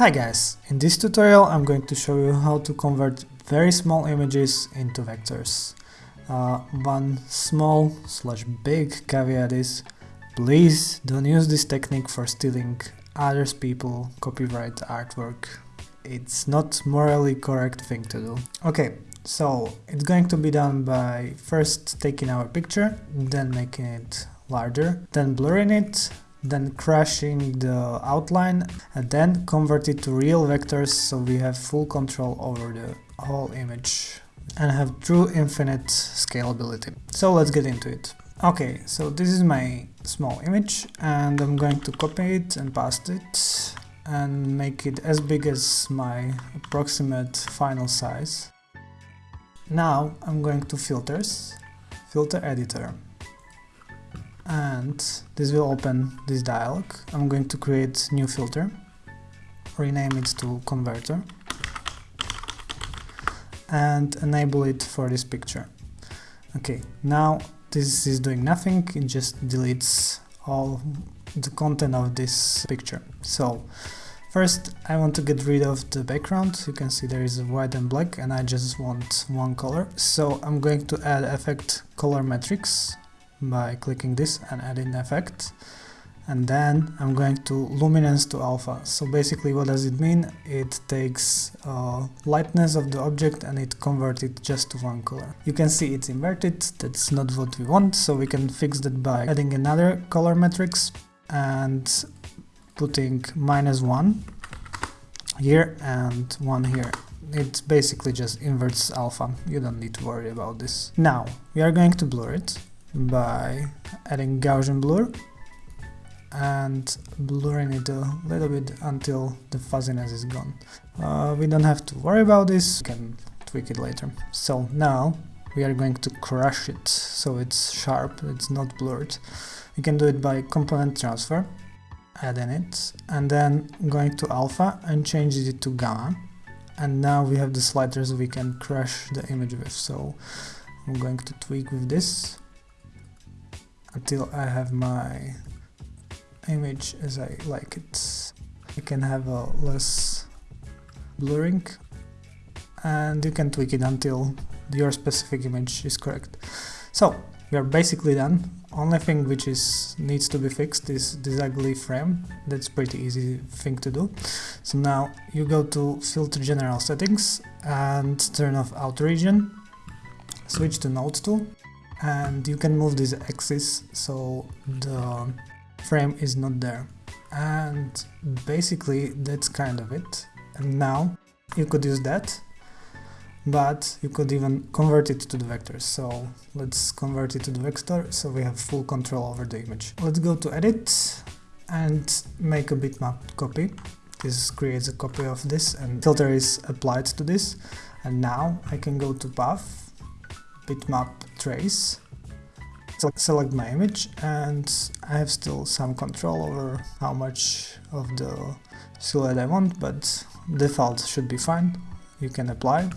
Hi guys, in this tutorial I'm going to show you how to convert very small images into vectors. Uh, one small slash big caveat is please don't use this technique for stealing others people copyright artwork. It's not morally correct thing to do. Okay, so it's going to be done by first taking our picture, then making it larger, then blurring it, then crashing the outline and then convert it to real vectors so we have full control over the whole image and have true infinite scalability. So let's get into it. Okay, so this is my small image and I'm going to copy it and paste it and make it as big as my approximate final size. Now I'm going to filters, filter editor and this will open this dialog. I'm going to create new filter, rename it to converter and enable it for this picture. Okay, now this is doing nothing, it just deletes all the content of this picture. So first I want to get rid of the background, you can see there is white and black and I just want one color. So I'm going to add effect color matrix by clicking this and adding effect and then I'm going to luminance to alpha. So basically what does it mean? It takes uh, lightness of the object and it converts it just to one color. You can see it's inverted, that's not what we want, so we can fix that by adding another color matrix and putting minus one here and one here. It basically just inverts alpha, you don't need to worry about this. Now, we are going to blur it by adding Gaussian blur and blurring it a little bit until the fuzziness is gone. Uh, we don't have to worry about this, we can tweak it later. So now we are going to crush it so it's sharp, it's not blurred. You can do it by component transfer, adding it, and then going to alpha and change it to gamma. And now we have the sliders we can crush the image with, so I'm going to tweak with this until I have my image as I like it. You can have a less blurring and you can tweak it until your specific image is correct. So we are basically done. Only thing which is needs to be fixed is this ugly frame. That's pretty easy thing to do. So now you go to filter general settings and turn off auto region. Switch to node tool and you can move this axis so the frame is not there. And basically that's kind of it. And now you could use that but you could even convert it to the vector. So let's convert it to the vector so we have full control over the image. Let's go to edit and make a bitmap copy. This creates a copy of this and filter is applied to this. And now I can go to path bitmap trace, select my image and I have still some control over how much of the silhouette I want, but default should be fine. You can apply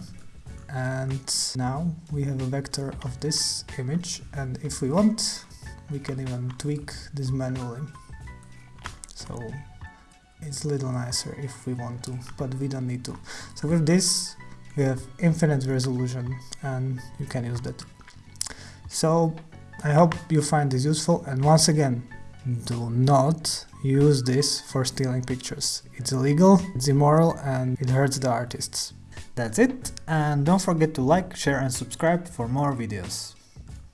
and now we have a vector of this image and if we want we can even tweak this manually. So it's a little nicer if we want to, but we don't need to. So with this we have infinite resolution and you can use that. So I hope you find this useful and once again do not use this for stealing pictures. It's illegal, it's immoral and it hurts the artists. That's it and don't forget to like, share and subscribe for more videos.